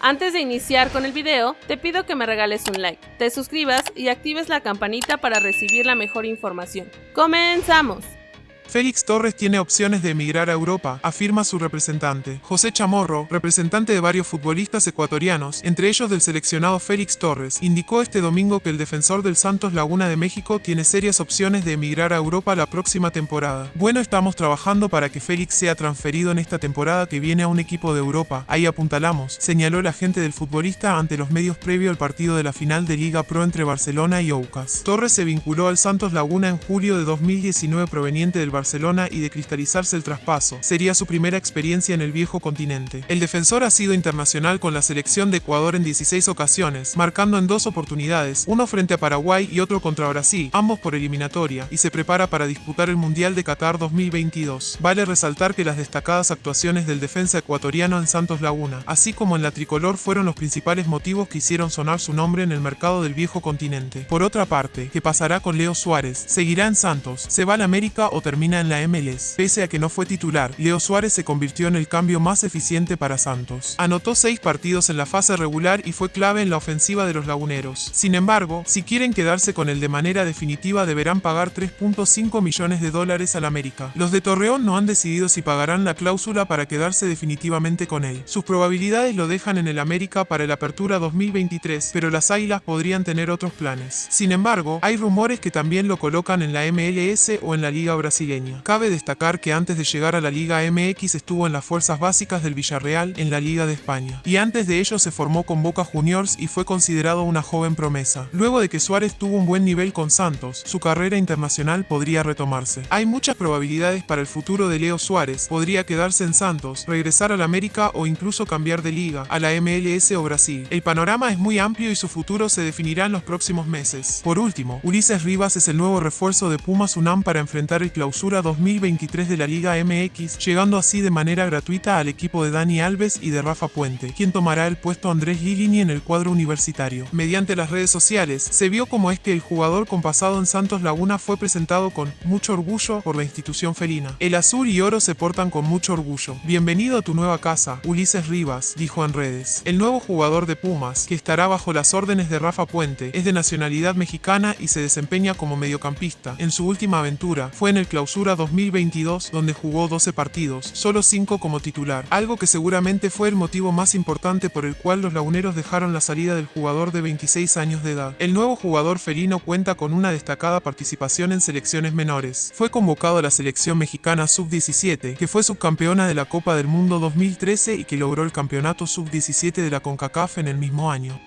Antes de iniciar con el video, te pido que me regales un like, te suscribas y actives la campanita para recibir la mejor información. ¡Comenzamos! Félix Torres tiene opciones de emigrar a Europa, afirma su representante. José Chamorro, representante de varios futbolistas ecuatorianos, entre ellos del seleccionado Félix Torres, indicó este domingo que el defensor del Santos Laguna de México tiene serias opciones de emigrar a Europa la próxima temporada. Bueno, estamos trabajando para que Félix sea transferido en esta temporada que viene a un equipo de Europa. Ahí apuntalamos, señaló el agente del futbolista ante los medios previo al partido de la final de Liga Pro entre Barcelona y Aucas. Torres se vinculó al Santos Laguna en julio de 2019 proveniente del Barcelona y de cristalizarse el traspaso. Sería su primera experiencia en el viejo continente. El defensor ha sido internacional con la selección de Ecuador en 16 ocasiones, marcando en dos oportunidades, uno frente a Paraguay y otro contra Brasil, ambos por eliminatoria, y se prepara para disputar el Mundial de Qatar 2022. Vale resaltar que las destacadas actuaciones del defensa ecuatoriano en Santos Laguna, así como en la tricolor, fueron los principales motivos que hicieron sonar su nombre en el mercado del viejo continente. Por otra parte, ¿qué pasará con Leo Suárez? ¿Seguirá en Santos? ¿Se va a la América o termina en la MLS. Pese a que no fue titular, Leo Suárez se convirtió en el cambio más eficiente para Santos. Anotó seis partidos en la fase regular y fue clave en la ofensiva de los laguneros. Sin embargo, si quieren quedarse con él de manera definitiva deberán pagar 3.5 millones de dólares al América. Los de Torreón no han decidido si pagarán la cláusula para quedarse definitivamente con él. Sus probabilidades lo dejan en el América para el Apertura 2023, pero las Águilas podrían tener otros planes. Sin embargo, hay rumores que también lo colocan en la MLS o en la Liga Brasileña. Cabe destacar que antes de llegar a la Liga MX estuvo en las fuerzas básicas del Villarreal en la Liga de España, y antes de ello se formó con Boca Juniors y fue considerado una joven promesa. Luego de que Suárez tuvo un buen nivel con Santos, su carrera internacional podría retomarse. Hay muchas probabilidades para el futuro de Leo Suárez, podría quedarse en Santos, regresar a la América o incluso cambiar de liga, a la MLS o Brasil. El panorama es muy amplio y su futuro se definirá en los próximos meses. Por último, Ulises Rivas es el nuevo refuerzo de Pumas UNAM para enfrentar el clausura 2023 de la Liga MX, llegando así de manera gratuita al equipo de Dani Alves y de Rafa Puente, quien tomará el puesto Andrés Gilini en el cuadro universitario. Mediante las redes sociales, se vio como es que el jugador con pasado en Santos Laguna fue presentado con mucho orgullo por la institución felina. El azul y oro se portan con mucho orgullo. Bienvenido a tu nueva casa, Ulises Rivas, dijo en redes. El nuevo jugador de Pumas, que estará bajo las órdenes de Rafa Puente, es de nacionalidad mexicana y se desempeña como mediocampista. En su última aventura, fue en el clausura 2022 donde jugó 12 partidos, solo 5 como titular, algo que seguramente fue el motivo más importante por el cual los laguneros dejaron la salida del jugador de 26 años de edad. El nuevo jugador felino cuenta con una destacada participación en selecciones menores. Fue convocado a la selección mexicana sub-17, que fue subcampeona de la Copa del Mundo 2013 y que logró el campeonato sub-17 de la CONCACAF en el mismo año.